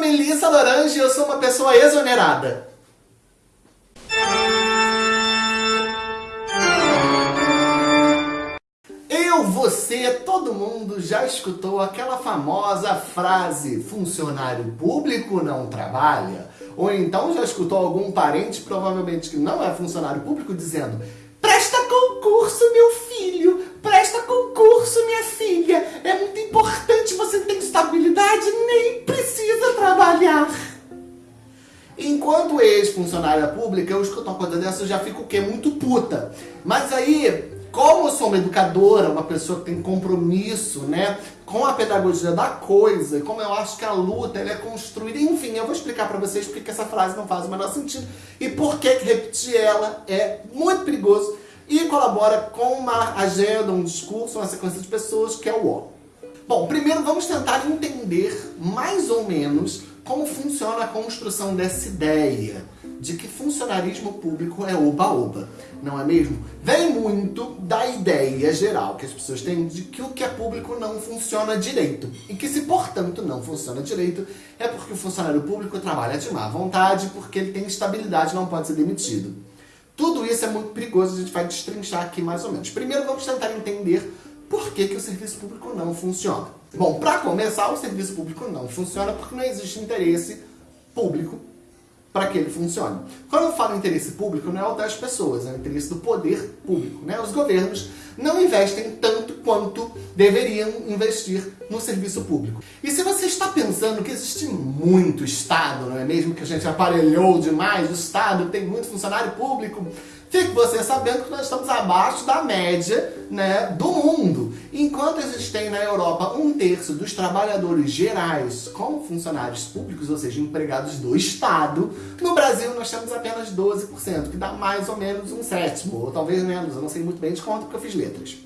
Melissa Lorange e eu sou uma pessoa exonerada. Eu, você, todo mundo já escutou aquela famosa frase funcionário público não trabalha? Ou então já escutou algum parente, provavelmente que não é funcionário público, dizendo ex-funcionária pública, eu uma coisa dessa, eu já fico o quê? Muito puta. Mas aí, como eu sou uma educadora, uma pessoa que tem compromisso, né, com a pedagogia da coisa, como eu acho que a luta ela é construída, enfim, eu vou explicar pra vocês porque que essa frase não faz o menor sentido e por que repetir ela é muito perigoso e colabora com uma agenda, um discurso, uma sequência de pessoas que é o ó. Bom, primeiro vamos tentar entender mais ou menos como funciona a construção dessa ideia de que funcionarismo público é oba-oba, não é mesmo? Vem muito da ideia geral que as pessoas têm de que o que é público não funciona direito. E que se, portanto, não funciona direito, é porque o funcionário público trabalha de má vontade, porque ele tem estabilidade e não pode ser demitido. Tudo isso é muito perigoso, a gente vai destrinchar aqui mais ou menos. Primeiro vamos tentar entender por que, que o serviço público não funciona. Bom, para começar, o serviço público não funciona porque não existe interesse público para que ele funcione. Quando eu falo interesse público, não é o das pessoas, é o interesse do poder público. Né? Os governos não investem tanto quanto deveriam investir no serviço público. E se você está pensando que existe muito Estado, não é mesmo? Que a gente aparelhou demais, o Estado tem muito funcionário público, Fique você sabendo que nós estamos abaixo da média né, do mundo. Enquanto existem na Europa um terço dos trabalhadores gerais como funcionários públicos, ou seja, empregados do Estado, no Brasil nós temos apenas 12%, que dá mais ou menos um sétimo, ou talvez menos, eu não sei muito bem de conta porque eu fiz letras.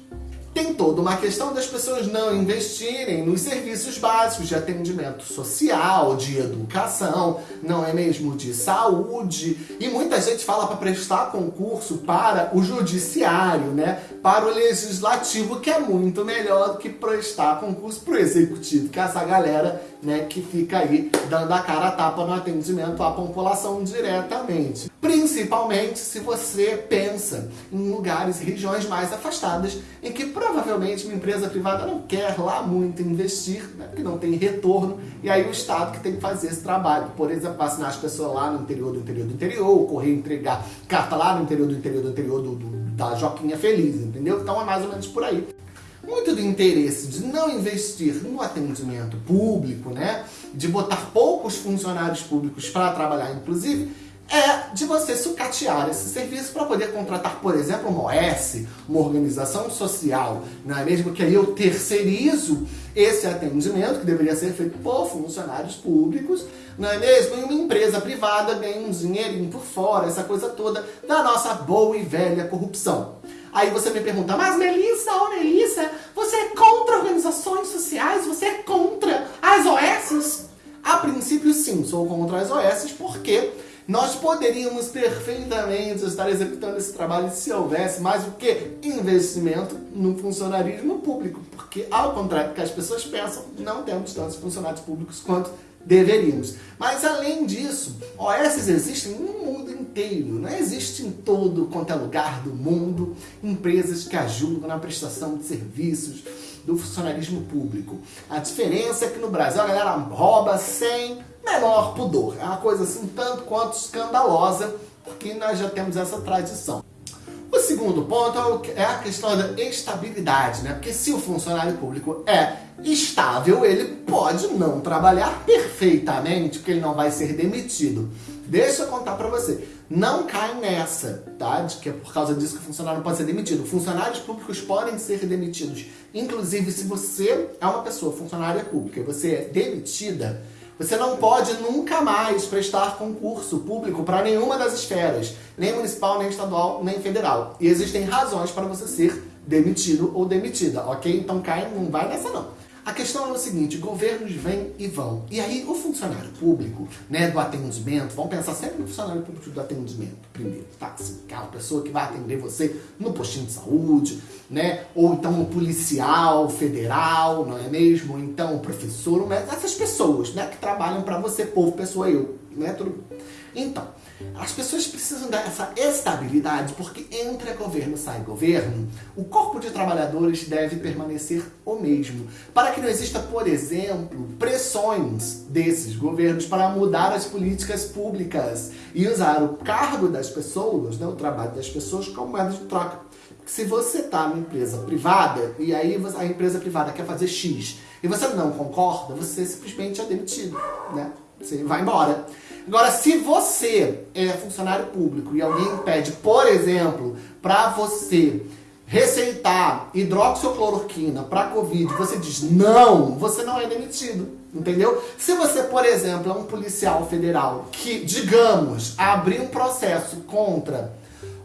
Tem toda uma questão das pessoas não investirem nos serviços básicos de atendimento social, de educação, não é mesmo? De saúde. E muita gente fala para prestar concurso para o judiciário, né? Para o legislativo, que é muito melhor do que prestar concurso para o executivo, que é essa galera né, que fica aí dando a cara a tapa no atendimento à população diretamente. Principalmente se você pensa em lugares regiões mais afastadas em que provavelmente uma empresa privada não quer lá muito investir, né, porque não tem retorno, e aí o Estado que tem que fazer esse trabalho. Por exemplo, vacinar as pessoas lá no interior do interior do interior, correr entregar carta lá no interior do interior do interior do, do, da Joquinha Feliz, entendeu? Então é mais ou menos por aí muito do interesse de não investir no atendimento público, né, de botar poucos funcionários públicos para trabalhar, inclusive, é de você sucatear esse serviço para poder contratar, por exemplo, uma OS, uma organização social, não é mesmo? Que aí eu terceirizo esse atendimento, que deveria ser feito por funcionários públicos, não é mesmo? E uma empresa privada ganha um dinheirinho por fora, essa coisa toda da nossa boa e velha corrupção. Aí você me pergunta, mas Melissa, Melissa, você é contra organizações sociais? Você é contra as OSs? A princípio sim, sou contra as OSs porque nós poderíamos perfeitamente estar executando esse trabalho se houvesse mais o que? Investimento no funcionarismo público. Porque, ao contrário do que as pessoas pensam, não temos tantos funcionários públicos quanto deveríamos. Mas além disso, OS existem no mundo inteiro, não existe em todo quanto é lugar do mundo empresas que ajudam na prestação de serviços do funcionarismo público. A diferença é que no Brasil a galera rouba sem menor pudor. É uma coisa assim tanto quanto escandalosa, porque nós já temos essa tradição. O segundo ponto é, é a questão da estabilidade, né? Porque se o funcionário público é estável, ele pode não trabalhar perfeitamente, porque ele não vai ser demitido. Deixa eu contar pra você. Não cai nessa, tá? De que é por causa disso que o funcionário não pode ser demitido. Funcionários públicos podem ser demitidos. Inclusive, se você é uma pessoa funcionária pública e você é demitida, você não pode nunca mais prestar concurso público para nenhuma das esferas, nem municipal, nem estadual, nem federal. E existem razões para você ser demitido ou demitida, ok? Então cai, não vai nessa não. A questão é o seguinte, governos vêm e vão. E aí o funcionário público, né, do atendimento, vamos pensar sempre no funcionário público do atendimento primeiro, tá? Assim, aquela pessoa que vai atender você no postinho de saúde, né? Ou então o policial federal, não é mesmo? Ou então o professor, essas pessoas, né, que trabalham para você, povo, pessoa, eu, né? Tudo. Então, as pessoas precisam dessa estabilidade, porque entra governo, sai governo, o corpo de trabalhadores deve permanecer o mesmo, para que não exista, por exemplo, pressões desses governos para mudar as políticas públicas e usar o cargo das pessoas, né, o trabalho das pessoas, como moeda de troca. Se você está numa empresa privada e aí a empresa privada quer fazer X e você não concorda, você simplesmente é demitido, né? Você vai embora. Agora, se você é funcionário público e alguém pede, por exemplo, para você receitar hidroxicloroquina para Covid, você diz não, você não é demitido, entendeu? Se você, por exemplo, é um policial federal que, digamos, abrir um processo contra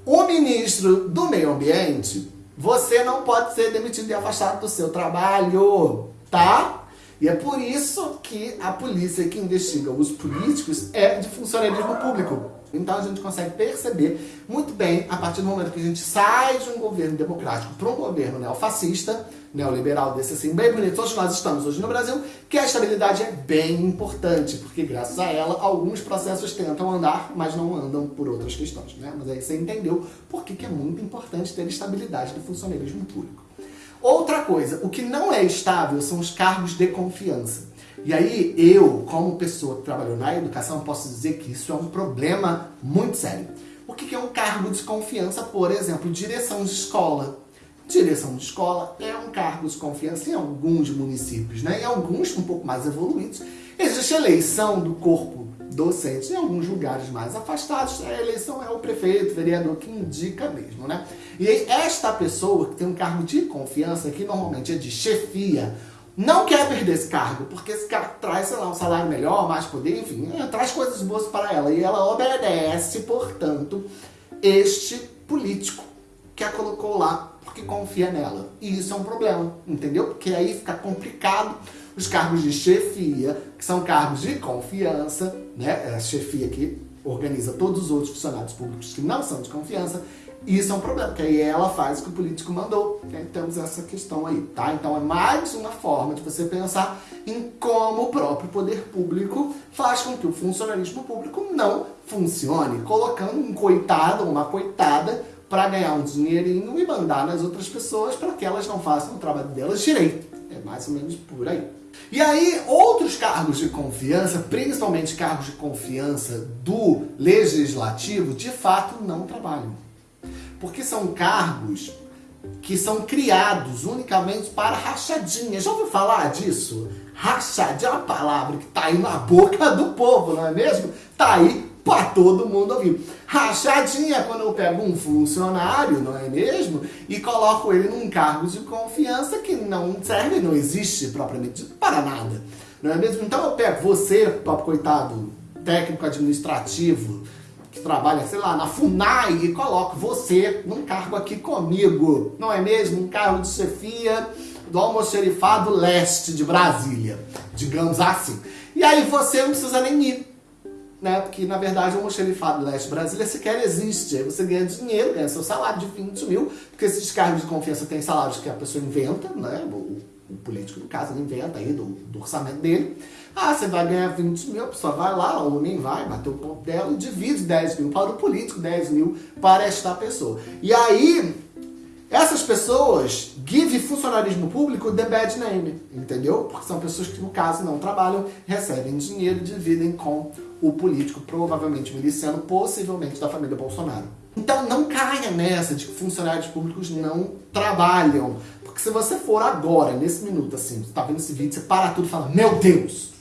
o ministro do meio ambiente, você não pode ser demitido e afastado do seu trabalho, tá? E é por isso que a polícia que investiga os políticos é de funcionalismo público. Então a gente consegue perceber muito bem, a partir do momento que a gente sai de um governo democrático para um governo neofascista, neoliberal desse assim, bem bonito, onde nós estamos hoje no Brasil, que a estabilidade é bem importante, porque graças a ela, alguns processos tentam andar, mas não andam por outras questões, né? Mas aí você entendeu por que, que é muito importante ter estabilidade do funcionalismo público. Outra coisa, o que não é estável são os cargos de confiança. E aí, eu, como pessoa que trabalhou na educação, posso dizer que isso é um problema muito sério. O que é um cargo de confiança? Por exemplo, direção de escola. Direção de escola é um cargo de confiança em alguns municípios, né? Em alguns um pouco mais evoluídos. Existe eleição do corpo docente. Em alguns lugares mais afastados, a eleição é o prefeito, o vereador que indica mesmo, né? E esta pessoa que tem um cargo de confiança, que normalmente é de chefia, não quer perder esse cargo, porque esse cara traz, sei lá, um salário melhor, mais poder, enfim, é, traz coisas boas para ela. E ela obedece, portanto, este político que a colocou lá porque confia nela. E isso é um problema, entendeu? Porque aí fica complicado os cargos de chefia, que são cargos de confiança, né? É a chefia que organiza todos os outros funcionários públicos que não são de confiança, isso é um problema, porque aí ela faz o que o político mandou. Temos essa questão aí, tá? Então é mais uma forma de você pensar em como o próprio poder público faz com que o funcionalismo público não funcione, colocando um coitado ou uma coitada para ganhar um dinheirinho e mandar nas outras pessoas para que elas não façam o trabalho delas direito. Mais ou menos por aí. E aí, outros cargos de confiança, principalmente cargos de confiança do legislativo, de fato não trabalham. Porque são cargos que são criados unicamente para rachadinha. Já ouviu falar disso? Rachadinha é uma palavra que está aí na boca do povo, não é mesmo? Está aí para todo mundo ouvir. Rachadinha é quando eu pego um funcionário, não é mesmo? E coloco ele num cargo de confiança que não serve, não existe propriamente para nada. Não é mesmo? Então eu pego você, pobre coitado, técnico administrativo, que trabalha, sei lá, na FUNAI e coloco você num cargo aqui comigo, não é mesmo? Um cargo de chefia do almoxerifado leste de Brasília, digamos assim. E aí você não precisa nem ir né? Porque, na verdade, o almoxerifado leste Brasília sequer existe. Aí você ganha dinheiro, ganha seu salário de 20 mil, porque esses cargos de confiança têm salários que a pessoa inventa, né? O, o político, no caso, ele inventa aí do, do, orçamento dele. Ah, você vai ganhar 20 mil, a pessoa vai lá, ou nem vai, bater o ponto dela e divide 10 mil para o político, 10 mil para esta pessoa. E aí, essas pessoas give funcionarismo público the bad name, entendeu? Porque são pessoas que, no caso, não trabalham, recebem dinheiro e dividem com o político, provavelmente miliciano, possivelmente da família Bolsonaro. Então não caia nessa de que funcionários públicos não trabalham. Porque se você for agora, nesse minuto, assim, você tá vendo esse vídeo, você para tudo e fala, meu Deus,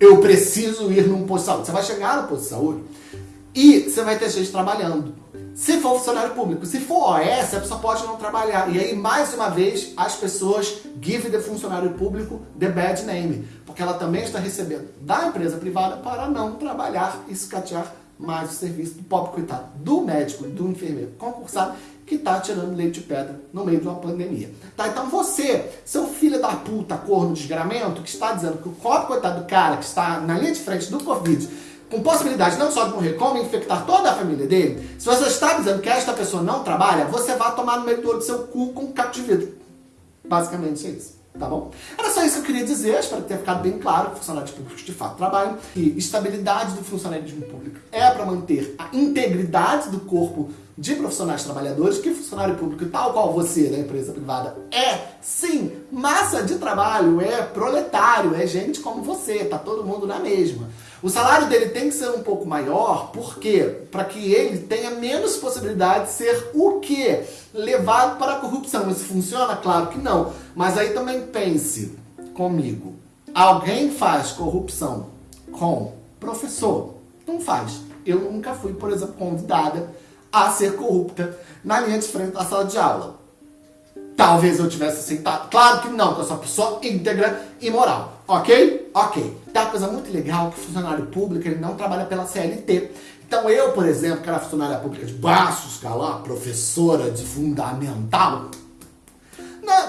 eu preciso ir num posto de saúde. Você vai chegar no posto de saúde e você vai ter gente trabalhando. Se for funcionário público, se for OS, a pessoa pode não trabalhar. E aí, mais uma vez, as pessoas give the funcionário público the bad name. Porque ela também está recebendo da empresa privada para não trabalhar e escatear mais o serviço do pobre coitado, do médico, do enfermeiro concursado, que está tirando leite de pedra no meio de uma pandemia. Tá? Então você, seu filho da puta, corno de desgramento, que está dizendo que o pobre coitado do cara que está na linha de frente do Covid, com possibilidade não só de morrer, como infectar toda a família dele, se você está dizendo que esta pessoa não trabalha, você vai tomar no meio do seu cu com um. Basicamente é isso tá bom? Era só isso que eu queria dizer, espero ter ficado bem claro que funcionários públicos de fato trabalham, e estabilidade do funcionalismo público é para manter a integridade do corpo de profissionais trabalhadores, que funcionário público, tal qual você da empresa privada, é sim massa de trabalho, é proletário, é gente como você, tá todo mundo na mesma. O salário dele tem que ser um pouco maior, por quê? Para que ele tenha menos possibilidade de ser o quê? Levado para a corrupção. Isso funciona? Claro que não. Mas aí também pense comigo. Alguém faz corrupção com professor? Não faz. Eu nunca fui, por exemplo, convidada a ser corrupta na linha de frente da sala de aula. Talvez eu tivesse aceitado. Claro que não, porque eu sou uma pessoa íntegra e moral. Ok? Ok. Tem uma coisa muito legal que o funcionário público ele não trabalha pela CLT. Então eu, por exemplo, que era funcionária pública de baixo escalão, professora de fundamental,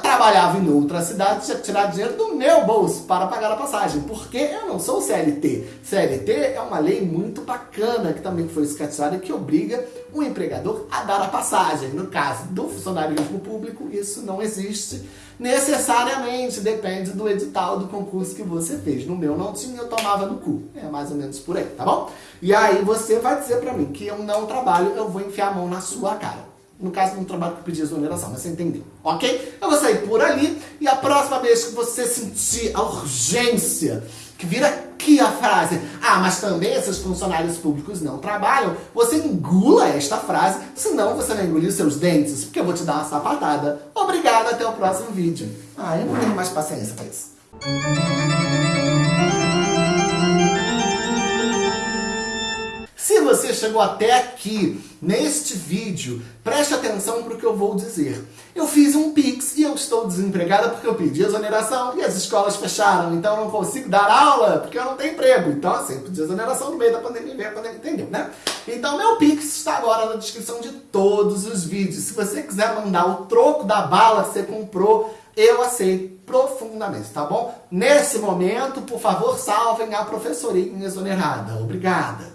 trabalhava em outra cidade, tinha que tirar dinheiro do meu bolso para pagar a passagem, porque eu não sou CLT. CLT é uma lei muito bacana que também foi escatizada que obriga o empregador a dar a passagem. No caso do funcionarismo público, isso não existe necessariamente, depende do edital do concurso que você fez. No meu não tinha, eu tomava no cu. É mais ou menos por aí, tá bom? E aí você vai dizer pra mim que eu não trabalho, eu vou enfiar a mão na sua cara. No caso, não trabalho que eu exoneração, mas você entendeu, ok? Eu vou sair por ali e a próxima vez que você sentir a urgência, que vira aqui a frase, ah, mas também esses funcionários públicos não trabalham, você engula esta frase, senão você vai engolir seus dentes, porque eu vou te dar uma sapatada. Obrigado, até o próximo vídeo. Ah, eu não tenho mais paciência pra isso. Você chegou até aqui neste vídeo, preste atenção para o que eu vou dizer. Eu fiz um Pix e eu estou desempregada porque eu pedi exoneração e as escolas fecharam, então eu não consigo dar aula porque eu não tenho emprego. Então assim, pedi exoneração no meio da pandemia, veio a pandemia, entendeu, né? Então meu Pix está agora na descrição de todos os vídeos. Se você quiser mandar o troco da bala que você comprou, eu aceito profundamente, tá bom? Nesse momento, por favor, salvem a professorinha exonerada. Obrigada.